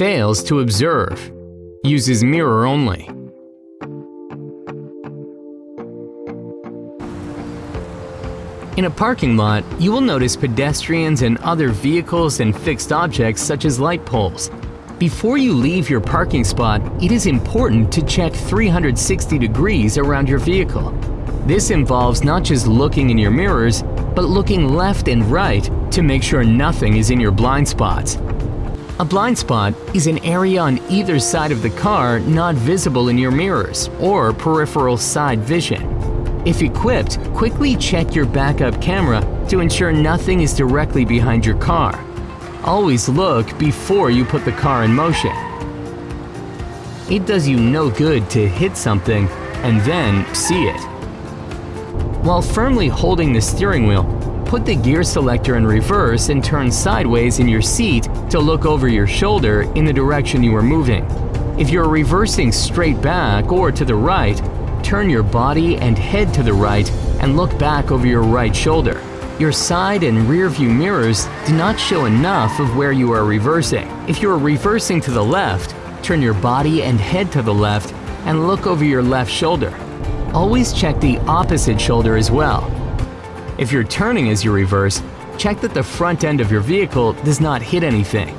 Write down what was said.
Fails to observe. Uses mirror only. In a parking lot, you will notice pedestrians and other vehicles and fixed objects such as light poles. Before you leave your parking spot, it is important to check 360 degrees around your vehicle. This involves not just looking in your mirrors, but looking left and right to make sure nothing is in your blind spots. A blind spot is an area on either side of the car not visible in your mirrors or peripheral side vision. If equipped, quickly check your backup camera to ensure nothing is directly behind your car. Always look before you put the car in motion. It does you no good to hit something and then see it. While firmly holding the steering wheel, put the gear selector in reverse and turn sideways in your seat to look over your shoulder in the direction you are moving. If you're reversing straight back or to the right, turn your body and head to the right and look back over your right shoulder. Your side and rear view mirrors do not show enough of where you are reversing. If you are reversing to the left, turn your body and head to the left and look over your left shoulder. Always check the opposite shoulder as well. If you're turning as you reverse, check that the front end of your vehicle does not hit anything.